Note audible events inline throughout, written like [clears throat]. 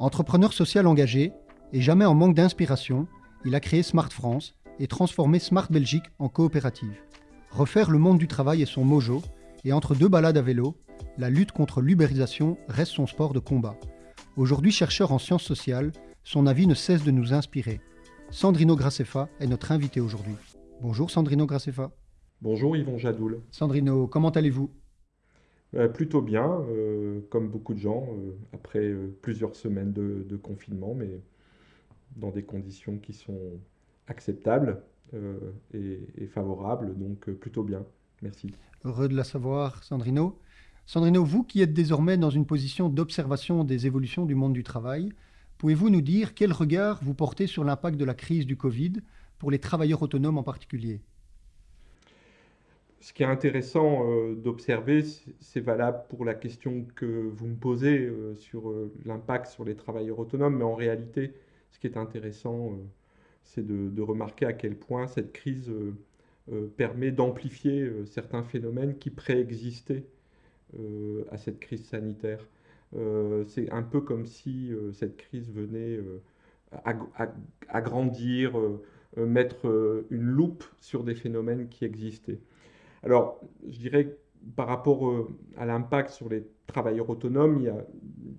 Entrepreneur social engagé et jamais en manque d'inspiration, il a créé Smart France et transformé Smart Belgique en coopérative. Refaire le monde du travail est son mojo, et entre deux balades à vélo, la lutte contre l'ubérisation reste son sport de combat. Aujourd'hui chercheur en sciences sociales, son avis ne cesse de nous inspirer. Sandrino Graceffa est notre invité aujourd'hui. Bonjour Sandrino Graceffa. Bonjour Yvon Jadoul. Sandrino, comment allez-vous? Euh, Plutôt bien, euh, comme beaucoup de gens, euh, après plusieurs semaines de, confinement, mais dans des conditions qui sont acceptables et, et, favorables, donc plutôt bien. Merci. Heureux de la savoir, Sandrino. Sandrino, vous qui êtes désormais dans une position d'observation des évolutions du monde du travail, pouvez-vous nous dire quel regard vous portez sur l'impact de la crise du Covid pour les travailleurs autonomes en particulier? Ce qui est intéressant euh, d'observer, c'est valable pour la question que vous me posez euh, sur euh, l'impact sur les travailleurs autonomes, mais en réalité, ce qui est intéressant, c'est de, remarquer à quel point cette crise permet d'amplifier certains phénomènes qui préexistaient à cette crise sanitaire. c'est un peu comme si cette crise venait agrandir, mettre une loupe sur des phénomènes qui existaient. Alors, je dirais par rapport euh, à l'impact sur les travailleurs autonomes,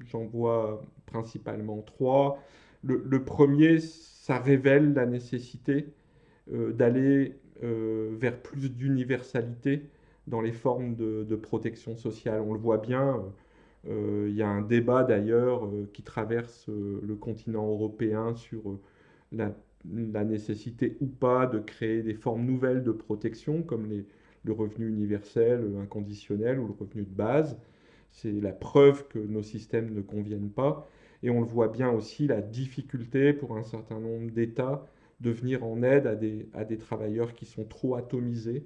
j'en vois principalement trois. Le, premier, ça révèle la nécessité euh, d'aller euh, vers plus d'universalité dans les formes de, protection sociale. On le voit bien, il y a un débat d'ailleurs qui traverse le continent européen sur la, la, nécessité ou pas de créer des formes nouvelles de protection, comme les, le revenu universel inconditionnel ou le revenu de base. C'est la preuve que nos systèmes ne conviennent pas. Et on le voit bien aussi, la difficulté pour un certain nombre d'États de venir en aide à des, à des travailleurs qui sont trop atomisés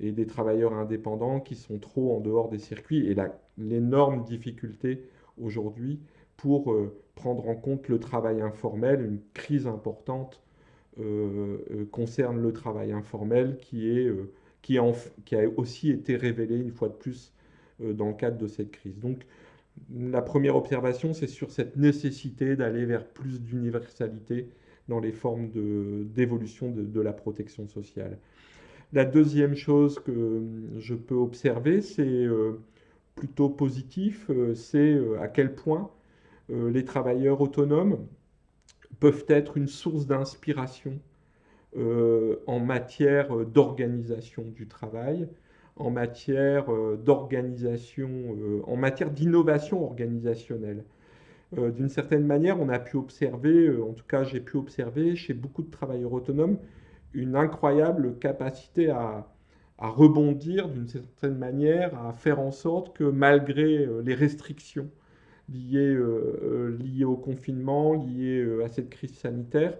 et des travailleurs indépendants qui sont trop en dehors des circuits. Et l'énorme difficulté aujourd'hui pour euh, prendre en compte le travail informel, une crise importante euh, euh, concerne le travail informel qui est qui, a aussi été révélé une fois de plus euh, dans le cadre de cette crise. Donc la première observation, c'est sur cette nécessité d'aller vers plus d'universalité dans les formes d'évolution de, la protection sociale. La deuxième chose que je peux observer, c'est euh, plutôt positif, euh, c'est à quel point les travailleurs autonomes peuvent être une source d'inspiration euh, en matière euh, d'organisation du travail, en matière euh, d'organisation, en matière d'innovation organisationnelle. D'une certaine manière, on a pu observer, en tout cas j'ai pu observer chez beaucoup de travailleurs autonomes, une incroyable capacité à, rebondir d'une certaine manière, à faire en sorte que malgré les restrictions liées, liées au confinement, liées à cette crise sanitaire,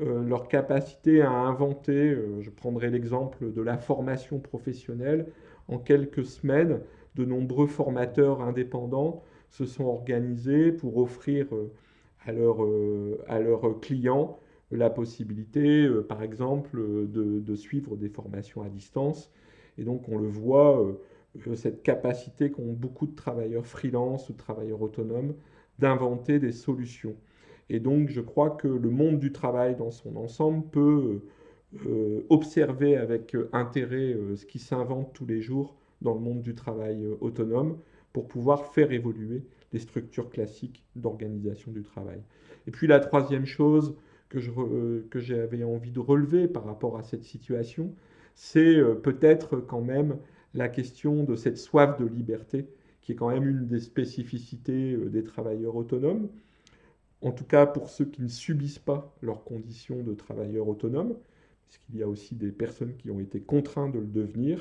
euh, leur capacité à inventer, euh, je prendrai l'exemple de la formation professionnelle, en quelques semaines, de nombreux formateurs indépendants se sont organisés pour offrir euh, à, leurs clients la possibilité, par exemple, de, de, suivre des formations à distance. Et donc on le voit, cette capacité qu'ont beaucoup de travailleurs freelance ou travailleurs autonomes d'inventer des solutions. Et donc, je crois que le monde du travail dans son ensemble peut euh, observer avec euh, intérêt euh, ce qui s'invente tous les jours dans le monde du travail autonome pour pouvoir faire évoluer les structures classiques d'organisation du travail. Et puis la troisième chose que j'avais envie de relever par rapport à cette situation, c'est peut-être quand même la question de cette soif de liberté, qui est quand même une des spécificités des travailleurs autonomes en tout cas pour ceux qui ne subissent pas leurs conditions de travailleurs autonomes, puisqu'il y a aussi des personnes qui ont été contraintes de le devenir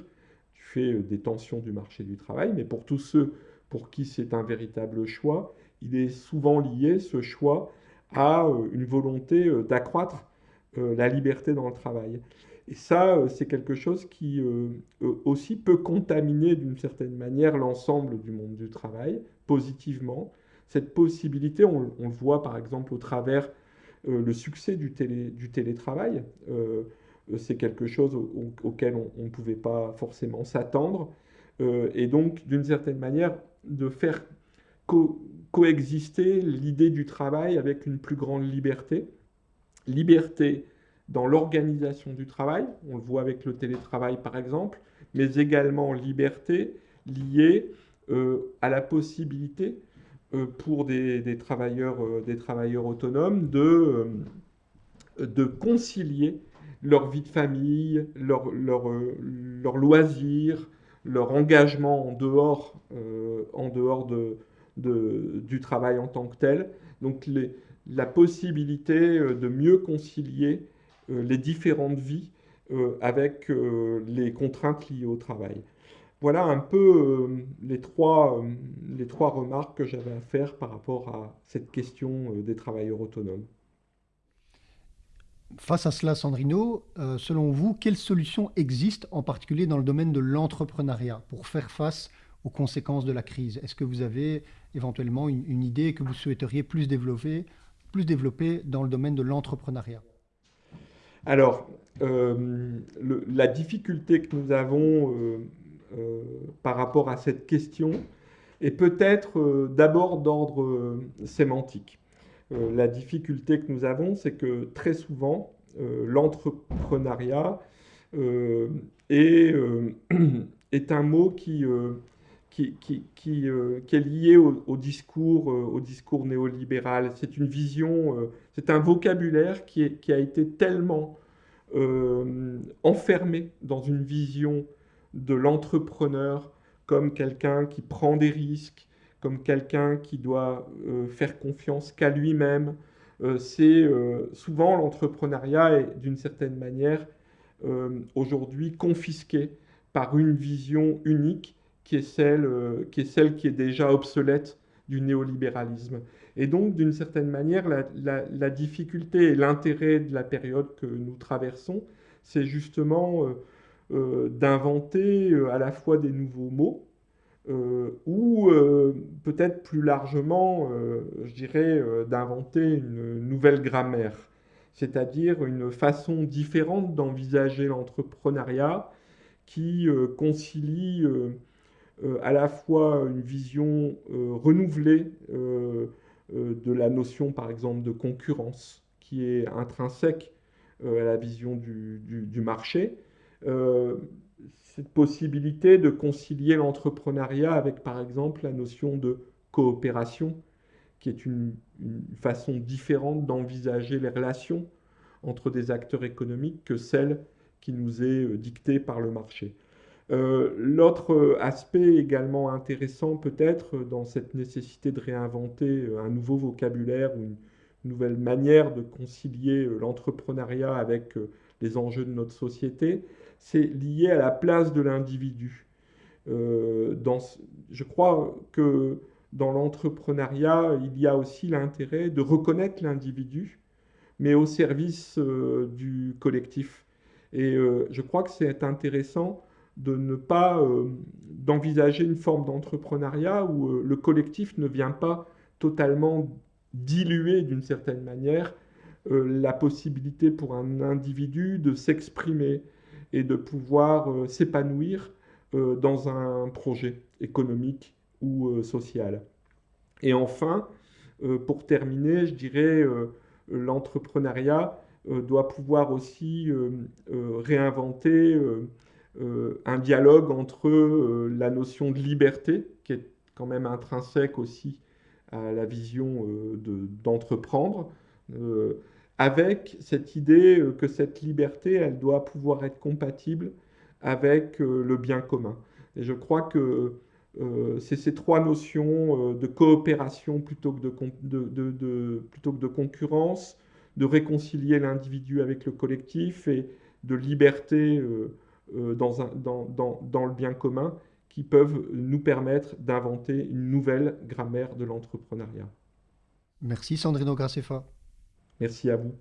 du fait euh, des tensions du marché du travail, mais pour tous ceux pour qui c'est un véritable choix, il est souvent lié, ce choix, à euh, une volonté euh, d'accroître la liberté dans le travail. Et ça, c'est quelque chose qui aussi peut contaminer d'une certaine manière l'ensemble du monde du travail, positivement, cette possibilité, on, le voit par exemple au travers euh, le succès du, télétravail. Euh, c'est quelque chose auquel on ne pouvait pas forcément s'attendre. Euh, et donc, d'une certaine manière, de faire coexister l'idée du travail avec une plus grande liberté. Liberté dans l'organisation du travail, on le voit avec le télétravail par exemple, mais également liberté liée à la possibilité pour des, travailleurs, euh, des travailleurs autonomes de, de concilier leur vie de famille, leur, leur, leur loisir, leur engagement en dehors, en dehors de, du travail en tant que tel. Donc la possibilité de mieux concilier les différentes vies avec les contraintes liées au travail. Voilà un peu euh, les, trois, euh, les trois remarques que j'avais à faire par rapport à cette question euh, des travailleurs autonomes. Face à cela, Sandrino, selon vous, quelles solutions existent en particulier dans le domaine de l'entrepreneuriat pour faire face aux conséquences de la crise? Est-ce que vous avez éventuellement une, idée que vous souhaiteriez plus développer, plus développer dans le domaine de l'entrepreneuriat? Alors, la difficulté que nous avons euh, par rapport à cette question est peut-être euh, d'abord d'ordre euh, sémantique. la difficulté que nous avons, c'est que très souvent, l'entrepreneuriat [clears throat] est, un mot qui, qui, qui, qui, est lié au, discours, au discours néolibéral. C'est une vision, c'est un vocabulaire qui, est, qui, a été tellement enfermé dans une vision de l'entrepreneur comme quelqu'un qui prend des risques, comme quelqu'un qui doit euh, faire confiance qu'à lui-même. Euh, c'est euh, souvent l'entrepreneuriat est d'une certaine manière aujourd'hui confisqué par une vision unique qui est celle qui est, celle qui est déjà obsolète du néolibéralisme. Et donc, d'une certaine manière, la difficulté et l'intérêt de la période que nous traversons, c'est justement d'inventer euh, à la fois des nouveaux mots, euh, ou peut-être plus largement, je dirais, d'inventer une nouvelle grammaire, c'est-à-dire une façon différente d'envisager l'entrepreneuriat qui concilie à la fois une vision renouvelée de la notion, par exemple, de concurrence, qui est intrinsèque à la vision du marché, euh, cette possibilité de concilier l'entrepreneuriat avec, par exemple, la notion de coopération, qui est une, façon différente d'envisager les relations entre des acteurs économiques que celle qui nous est euh, dictée par le marché. Euh, l'autre aspect également intéressant peut-être dans cette nécessité de réinventer un nouveau vocabulaire ou une nouvelle manière de concilier l'entrepreneuriat avec les enjeux de notre société, c'est lié à la place de l'individu. Euh, je crois que dans l'entrepreneuriat, il y a aussi l'intérêt de reconnaître l'individu, mais au service euh, du collectif. Et euh, je crois que c'est intéressant de ne pas d'envisager une forme d'entrepreneuriat où le collectif ne vient pas totalement diluer d'une certaine manière la possibilité pour un individu de s'exprimer, et de pouvoir euh, s'épanouir euh, dans un projet économique ou euh, social. Et enfin, pour terminer, je dirais, l'entrepreneuriat doit pouvoir aussi réinventer un dialogue entre la notion de liberté, qui est quand même intrinsèque aussi à la vision d'entreprendre, avec cette idée euh, que cette liberté, elle doit pouvoir être compatible avec euh, le bien commun. Et je crois que euh, c'est ces trois notions de coopération plutôt que de, plutôt que de concurrence, de réconcilier l'individu avec le collectif et de liberté dans, un, dans, dans, le bien commun qui peuvent nous permettre d'inventer une nouvelle grammaire de l'entrepreneuriat. Merci Sandrino Graceffa. Merci à vous.